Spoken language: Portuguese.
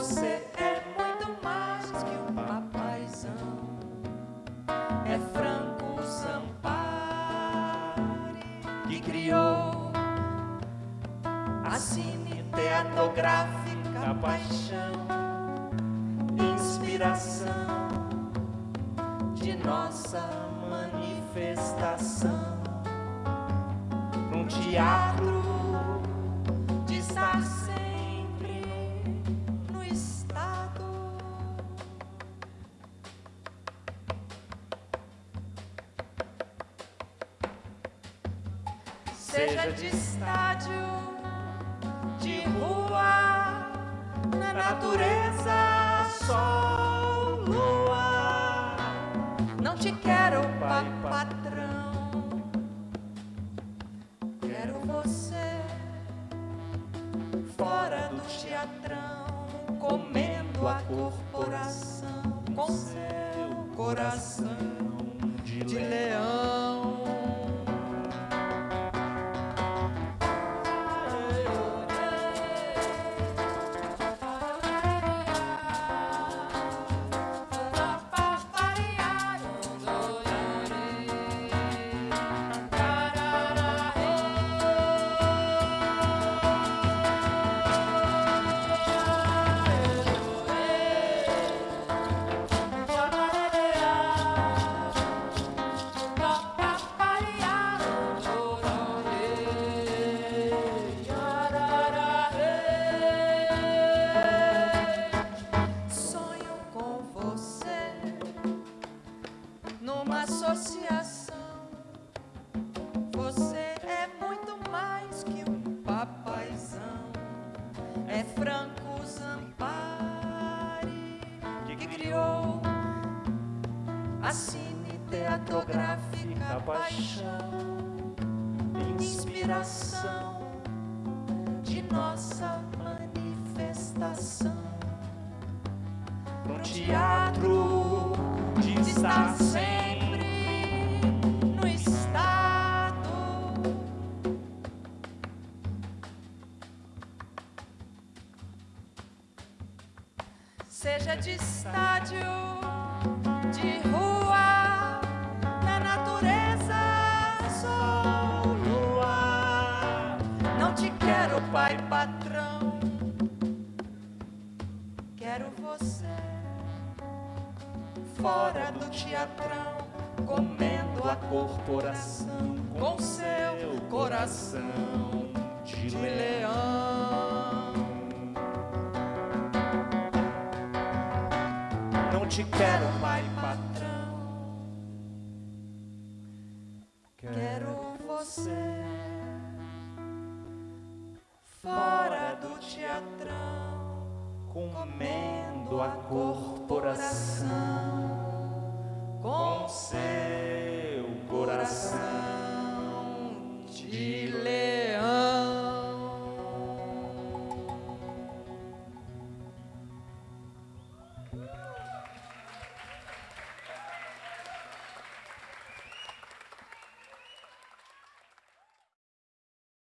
Você é muito mais que um papaizão. É Franco Sampari que criou a cineteatográfica paixão, inspiração de nossa manifestação. Um teatro Seja de estádio, de rua, na natureza, sol, lua. Não te quero, pai patrão. Quero você fora do teatrão, comendo a corporação com seu coração de leão. Que criou. A cine teatográfica paixão, inspiração de nossa manifestação. Um teatro de estar sempre Seja de estádio, de rua, na natureza, sol, lua. Não te quero, pai patrão. Quero você fora do teatrão, comendo a corporação com seu coração de leão. Te quero, pai patrão. Quero você fora do teatrão comendo a corporação com seu coração